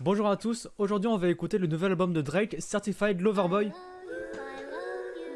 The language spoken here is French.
Bonjour à tous, aujourd'hui on va écouter le nouvel album de Drake, Certified Lover Boy.